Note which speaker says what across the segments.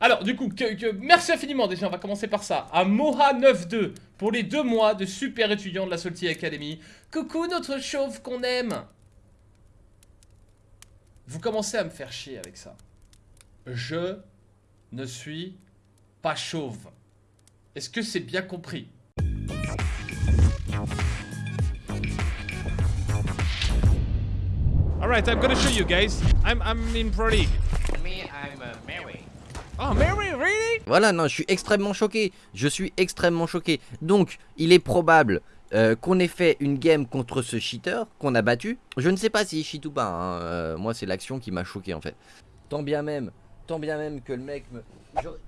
Speaker 1: Alors, du coup, merci infiniment déjà, on va commencer par ça. À Moha92 pour les deux mois de super étudiant de la Salty Academy. Coucou notre chauve qu'on aime. Vous commencez à me faire chier avec ça. Je ne suis pas chauve. Est-ce que c'est bien compris? Alright, I'm gonna show you guys. I'm, I'm in Pro League.
Speaker 2: Me, I'm uh, Mary.
Speaker 1: Oh, Mary, really?
Speaker 3: Voilà, non, je suis extrêmement choqué. Je suis extrêmement choqué. Donc, il est probable euh, qu'on ait fait une game contre ce cheater qu'on a battu. Je ne sais pas s'il cheat ou pas. hein. Euh, moi, c'est l'action qui m'a choqué en fait. Tant bien même, tant bien même que le mec me. J'aurais-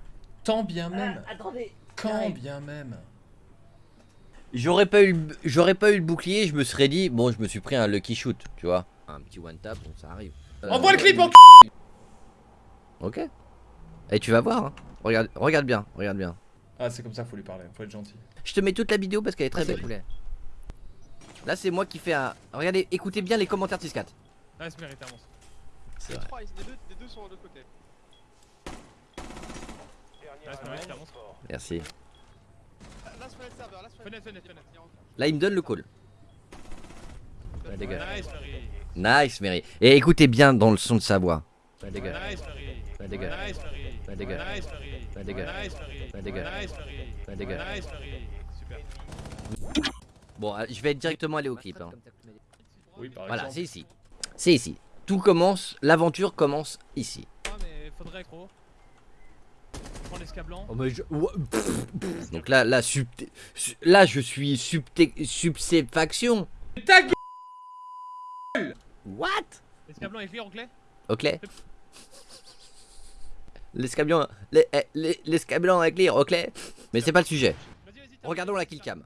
Speaker 1: Tant bien même.
Speaker 3: attendez.
Speaker 1: Quand bien même.
Speaker 3: J'aurais pas eu, le- j'aurais pas eu le bouclier. Je me serais dit, bon, je me suis pris un lucky shoot, tu vois, un petit one tap, bon, ça arrive. Euh,
Speaker 1: Envoie le clip en
Speaker 3: Ok. Et tu vas voir. hein. Regarde, regarde bien, regarde bien.
Speaker 1: Ah, c'est comme ça, faut lui parler, faut être gentil.
Speaker 3: Je te mets toute la vidéo parce qu'elle est très belle. poulet. Là, c'est moi qui fais un. Regardez, écoutez bien les commentaires de 4
Speaker 1: Ah, c'est mérité, avance.
Speaker 3: C'est
Speaker 4: Les
Speaker 3: vrai.
Speaker 4: trois, ils- les deux, les deux sont de l'autre côté.
Speaker 1: Ah, mérité.
Speaker 3: Merci.
Speaker 4: Là, se fenêtre serveur, là, se
Speaker 1: Fenêtre, fenêtre, fenêtre.
Speaker 3: Là, il me donne le call. Dégage.
Speaker 1: Nice, Mary.
Speaker 3: Nice, Mary. Et écoutez bien dans le son de sa voix. Dégage.
Speaker 1: Nice, Mary.
Speaker 3: Ouais, dégage.
Speaker 1: Nice, Mary.
Speaker 3: Dégage. Dégage. Dégage. Dégage. Bon, euh, je vais directement aller au clip. hein.
Speaker 1: Oui, par
Speaker 3: Voilà, c'est ici. C'est ici. Tout commence, l'aventure commence ici.
Speaker 1: Ah, mais faudrait, gros. Prends l'escablant.
Speaker 3: Oh, Donc là, là, subté- su- là je suis subté- subséfaction.
Speaker 1: Ta gueule
Speaker 3: What?
Speaker 1: Est clé
Speaker 3: Ok. L'escabion, les- eh, les- l'escabion est clear, ok. Mais c'est pas le sujet. Regardons la killcam.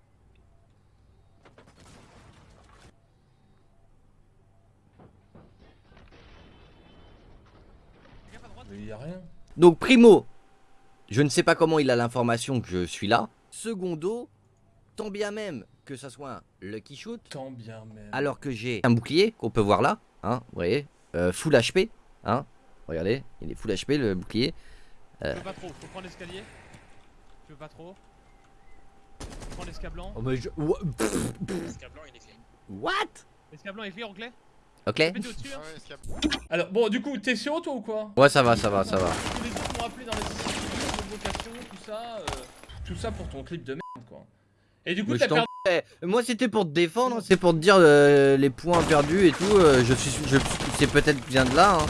Speaker 1: Il y a rien.
Speaker 3: Donc primo, je ne sais pas comment il a l'information que je suis là. Secondo, tant bien même que ça soit un lucky shoot,
Speaker 1: Tant bien même.
Speaker 3: alors que j'ai un bouclier qu'on peut voir là, hein, vous voyez, euh, full HP, hein. Regardez, il est full HP le bouclier.
Speaker 1: Tu veux pas trop, faut prendre l'escalier. Tu veux pas trop. Prends l'escablant.
Speaker 3: Oh mais je... What?
Speaker 1: L'escablant est clear, clé
Speaker 3: Ok
Speaker 1: hein. Alors, bon, du coup, t'es sur toi ou quoi?
Speaker 3: Ouais ça va, ça va, ça va.
Speaker 1: Tous les autres m'ont appelé dans les sessions de vocation, tout ça. euh, tout ça pour ton clip de merde, quoi. Et du coup, t'as
Speaker 3: je
Speaker 1: perdu.
Speaker 3: Eh, Moi c'était pour te défendre, c'est pour te dire euh, les points perdus et tout. euh, je suis, je, c'est peut-être bien de là. Hein.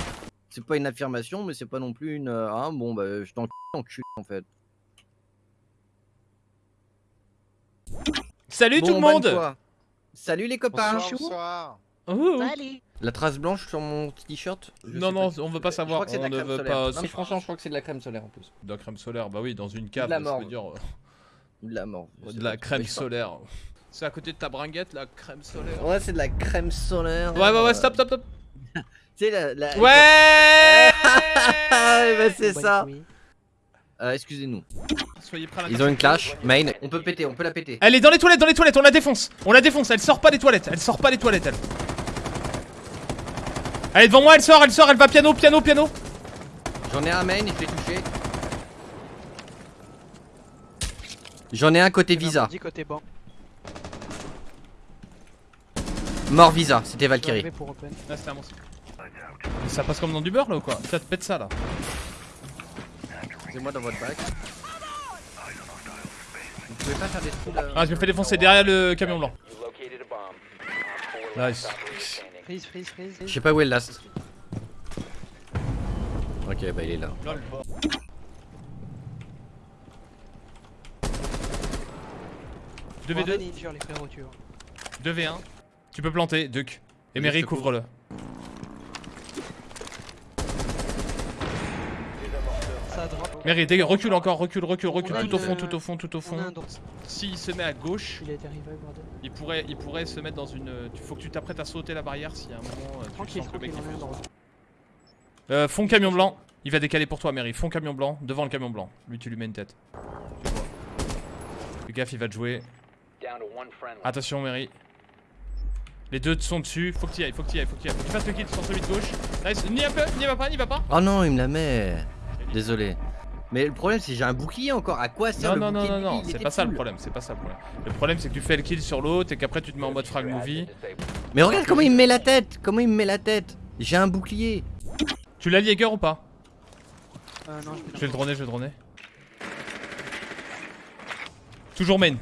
Speaker 3: C'est pas une affirmation, mais c'est pas non plus une. euh, hein, bon bah je t'en en cul en fait.
Speaker 1: Salut
Speaker 3: Bon,
Speaker 1: tout le
Speaker 3: bonne
Speaker 1: monde.
Speaker 3: Salut les copains.
Speaker 4: Bonsoir, bonsoir.
Speaker 1: Oh.
Speaker 3: La trace blanche sur mon t-shirt? je
Speaker 1: Non,
Speaker 3: sais
Speaker 1: non,
Speaker 3: pas.
Speaker 1: on veut pas
Speaker 3: Je
Speaker 1: savoir.
Speaker 3: crois que c'est de la
Speaker 1: on ne
Speaker 3: crème
Speaker 1: veut
Speaker 3: solaire.
Speaker 1: pas.
Speaker 3: Non, mais franchement, je crois que c'est de la crème solaire en plus.
Speaker 1: De la crème solaire, bah oui, dans une cave,
Speaker 3: la
Speaker 1: ça
Speaker 3: mort.
Speaker 1: veut dire. euh,
Speaker 3: Ou de la mort.
Speaker 1: De la
Speaker 3: pas-
Speaker 1: crème
Speaker 3: je sais pas.
Speaker 1: solaire. C'est à côté de ta bringuette, la crème solaire.
Speaker 3: Ouais, c'est de la crème solaire.
Speaker 1: Ouais, ouais,
Speaker 3: euh,
Speaker 1: ouais, stop, stop, stop.
Speaker 3: Tu sais, la. la-
Speaker 1: Ouais
Speaker 3: bah, c'est ça. Euh, Excusez-nous.
Speaker 1: Soyez prêts à la
Speaker 3: Ils ont une clash. Main. On peut péter, on peut la péter.
Speaker 1: Elle est dans les toilettes, dans les toilettes, on la défonce. On la défonce, elle sort pas des toilettes, elle sort pas des toilettes, elle. Elle est devant moi, elle sort, elle sort, elle va piano, piano, piano.
Speaker 3: J'en ai un main, je l'ai touché. J'en ai un côté Visa.
Speaker 2: Côté banc.
Speaker 3: Mort Visa, c'était Valkyrie.
Speaker 1: Là, un monstre. Mais ça passe comme dans du beurre là ou quoi Ça te pète ça là.
Speaker 3: C'est moi dans votre bac. Vous pouvez pas faire des trous là
Speaker 1: Ah, je me fais défoncer derrière le camion blanc. Nice.
Speaker 2: Freeze, freeze, freeze.
Speaker 3: Je sais pas où est le last. Ok, bah il est là.
Speaker 1: Lol. 2v2,
Speaker 2: Bordel, il dure, les frérots, tu vois.
Speaker 1: 2v1. Tu peux planter, Duc.
Speaker 3: Te
Speaker 1: couvre-le. Dégage, recule encore, recule, recule, recule.
Speaker 2: A
Speaker 1: Tout au fond,
Speaker 2: euh,
Speaker 1: tout au fond, tout au fond. S'il se met à gauche,
Speaker 2: Il
Speaker 1: pourrait, il pourrait se mettre dans une. Il faut que tu t'apprêtes à sauter la barrière si à un moment euh, tu sens que le mec. Euh, fond camion blanc. Il va décaler pour toi, Mary. Fond camion blanc, devant le camion blanc. Lui, tu lui mets une tête. Tu vois. Fais gaffe, il va te jouer. Attention, Mary. Les deux sont dessus. Faut que tu y ailles, faut que tu y ailles, faut que tu y ailles. Faut que tu fasses le kill sur celui de gauche. Nice. N'y va pas, n'y va pas, n'y va pas.
Speaker 3: Oh non, il me la met. Désolé. Mais le problème c'est que j'ai un bouclier encore. À quoi sert
Speaker 1: Non,
Speaker 3: le
Speaker 1: non, non,
Speaker 3: bouclier
Speaker 1: non, non,
Speaker 3: lui Il
Speaker 1: c'est pas ça le problème, c'est pas ça le problème. Le problème c'est que tu fais le kill sur l'autre et qu'après tu te mets en mode frag movie.
Speaker 3: Mais regarde comment il me met la tête. Comment il me met la tête. J'ai un bouclier.
Speaker 1: Tu l'as Jäger ou pas
Speaker 2: Euh, non,
Speaker 1: Je vais le droner, je vais le droner. Toujours main.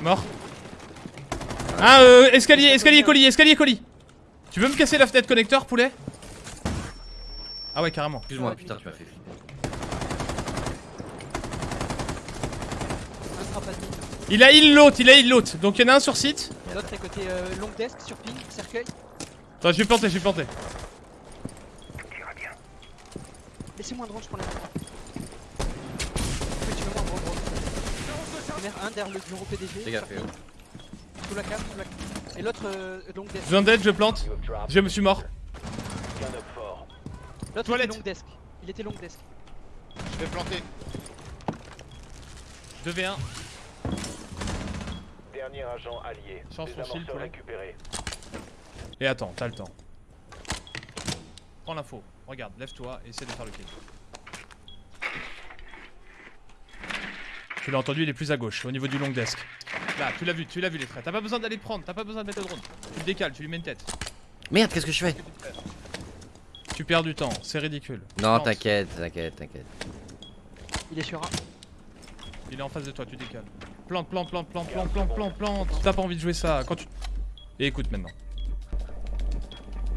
Speaker 1: Mort. Ah, euh, escalier, escalier, colis, escalier, colis. Tu veux me casser la fenêtre connecteur, poulet? Ah ouais, carrément.
Speaker 3: Excuse-moi, putain, tu m'as fait.
Speaker 1: Il a heal l'autre, il a heal l'autre. Donc il y en a un sur site.
Speaker 2: L'autre est côté euh, long desk, sur ping, cercueil.
Speaker 1: Attends, je vais planter, je vais planter.
Speaker 2: Laissez-moi un drone, je prends la Oui, tu veux moi un drone, drone. Merde, un derrière le bureau PDG.
Speaker 3: Gaffe,
Speaker 2: cercueil. Sous la cave, sous la cave. Et l'autre euh, long desk.
Speaker 1: Je viens d'aide, je plante. Je me suis mort.
Speaker 2: L'autre
Speaker 1: Toilette.
Speaker 2: était long desk. Il était long desk.
Speaker 4: Je vais planter.
Speaker 1: 2v1.
Speaker 5: Dernier agent allié. Des
Speaker 1: ton shield, poulet.
Speaker 5: récupérés.
Speaker 1: Et attends, t'as le temps. Prends l'info. Regarde, lève-toi et essaie de faire le kill. Tu l'as entendu, il est plus à gauche, au niveau du long desk. Là, tu l'as vu, tu l'as vu les traits. T'as pas besoin d'aller le prendre, t'as pas besoin de mettre le drone. Tu le décales, tu lui mets une tête.
Speaker 3: Merde, qu'est-ce que je fais?
Speaker 1: Tu perds du temps, c'est ridicule.
Speaker 3: Non, t'inquiète, t'inquiète, t'inquiète.
Speaker 2: Il est sur un.
Speaker 1: Il est en face de toi, tu décales. Plante, plante, plante, plante, plante, plante, plante, plante. T'as pas envie de jouer ça. Quand tu. Et écoute maintenant.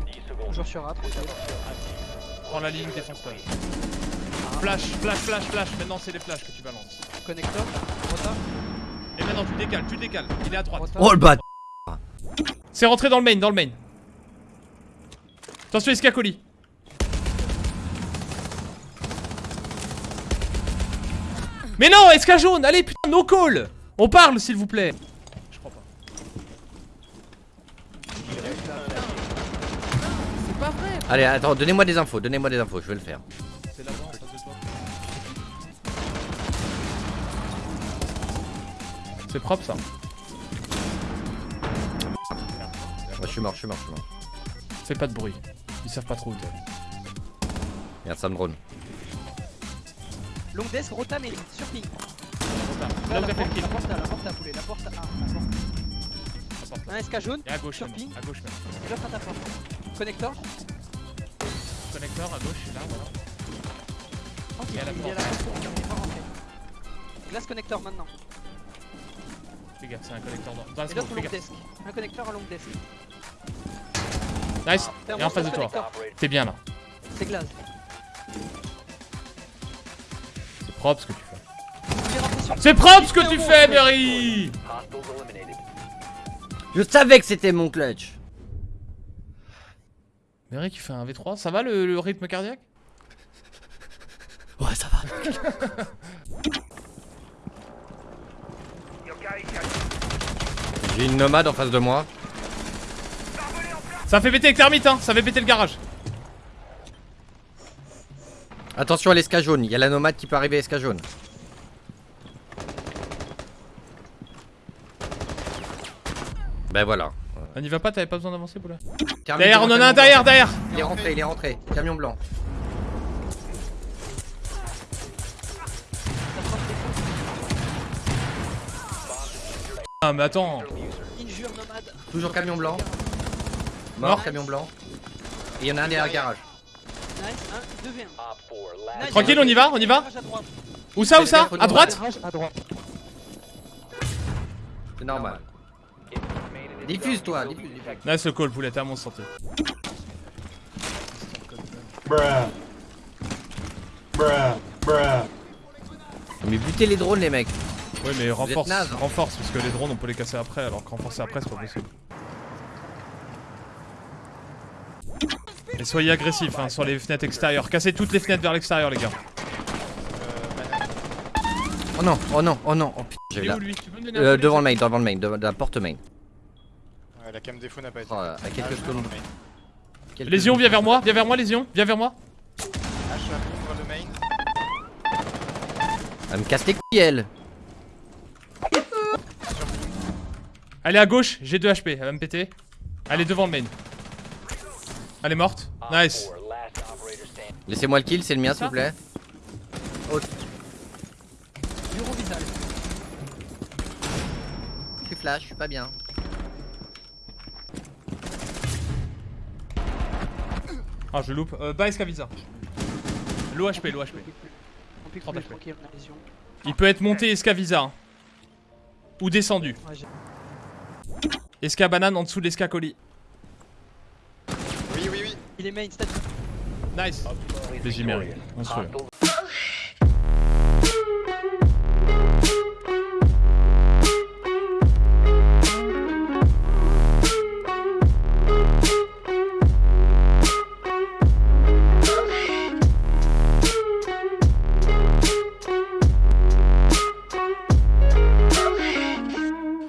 Speaker 5: 10 secondes.
Speaker 2: Toujours sur A, tranquille.
Speaker 1: Prends la ligne, défonce-toi. Flash, flash, flash, flash. Maintenant, c'est les flashs que tu balances.
Speaker 2: Connecteur, rota,
Speaker 1: Et maintenant, tu décales, tu décales. Il est à droite.
Speaker 3: Oh le bat
Speaker 1: C'est rentré dans le main, dans le main. Attention, escacoli. Mais non, esca jaune, allez putain, no call On parle s'il vous plaît Je crois pas. C'est pas vrai
Speaker 3: Allez, attends, donnez-moi des infos, donnez-moi des infos, je vais le faire.
Speaker 1: C'est là-bas en face de toi. C'est propre ça.
Speaker 3: Ouais, je suis mort, je suis mort, je suis mort.
Speaker 1: Fais pas de bruit. Ils savent pas trop où t'es.
Speaker 3: Merde, ça me drone.
Speaker 2: Long desk, rota, mais sur ping.
Speaker 1: Là
Speaker 2: la porte, la porte, la porte à poulet, la porte à A. la porte. Un SK jaune,
Speaker 1: Et à gauche
Speaker 2: Sur ping.
Speaker 1: À gauche maintenant.
Speaker 2: et l'autre à ta porte. Connecteur,
Speaker 1: Connecteur à gauche, là, voilà. Et
Speaker 2: il est à la
Speaker 1: porte.
Speaker 2: il est pas rentré. Glace connecteur maintenant.
Speaker 1: Fais gaffe, c'est un connecteur dans, dans la
Speaker 2: Et l'autre long desk. Un connecteur à long desk.
Speaker 1: Nice.
Speaker 2: Ferme
Speaker 1: Et en face de toi. T'es bien là.
Speaker 2: C'est glace.
Speaker 1: C'est propre ce que tu fais. C'est propre ce que tu fais, Berry.
Speaker 3: Je savais que c'était mon clutch
Speaker 1: Berry qui fait un V3, ça va le, le rythme cardiaque?
Speaker 3: Ouais, ça va. J'ai une nomade en face de moi.
Speaker 1: Ça fait péter le thermite, hein Ça fait péter le garage.
Speaker 3: Attention à l'esca jaune, il y a la nomade qui peut arriver à l'esca jaune. Ben voilà.
Speaker 1: On n'y va pas, t'avais pas besoin d'avancer, Boula Derrière, on en a un derrière, derrière
Speaker 3: Il est rentré, il est rentré. Camion blanc.
Speaker 1: Ah, mais attends.
Speaker 3: Toujours camion blanc. Mort,
Speaker 1: Mort.
Speaker 3: camion blanc. Et il y en a un derrière le garage.
Speaker 2: Nice, 1, 2 v 1.
Speaker 5: Op 4 last.
Speaker 1: Tranquille, on y va, on y va. Où ça, où ça À droite
Speaker 2: Garage à droite.
Speaker 3: C'est normal. Diffuse toi, diffuse.
Speaker 1: Nice le call, poulet, t'es à mon santé.
Speaker 3: Mais butez les drones les mecs.
Speaker 1: Ouais, mais renforce,
Speaker 3: naze, hein.
Speaker 1: renforce, parce que les drones on peut les casser après, alors que renforcer après c'est pas possible. Et soyez agressifs hein, sur les fenêtres extérieures. Cassez toutes les fenêtres vers l'extérieur, les gars.
Speaker 3: Oh non, oh non, oh non. Oh putain, j'ai là.
Speaker 1: lui Tu peux me
Speaker 3: Euh, devant le main, devant le main, devant la porte main.
Speaker 4: Ouais, la cam défaut n'a pas été.
Speaker 3: Oh, à quelques
Speaker 4: Ah,
Speaker 3: secondes.
Speaker 4: mais-
Speaker 3: quelques
Speaker 1: Lésion,
Speaker 3: secondes.
Speaker 1: viens vers moi, viens vers moi, Lésion, viens vers moi.
Speaker 4: Ah, je suis à le main.
Speaker 3: Elle me casse les couilles elle.
Speaker 1: Elle est à gauche, j'ai 2 HP, elle va me péter. Elle est devant le main. Elle est morte. Nice.
Speaker 5: 4 last operator standing.
Speaker 3: Laissez-moi le kill, c'est le mien s'il vous plaît.
Speaker 2: Visage.
Speaker 3: Je suis flash, je suis pas bien.
Speaker 1: Ah, je loupe. Euh, bas Escavisa. Low HP, low HP.
Speaker 2: On pique
Speaker 1: 30
Speaker 2: plus
Speaker 1: HP.
Speaker 2: tranquille, on a les yeux.
Speaker 1: Il peut être monté Escavisa. hein. Ou descendu. Esca banane en dessous de l'esca colis.
Speaker 2: Il est main.
Speaker 1: Nice.
Speaker 5: Op 4 is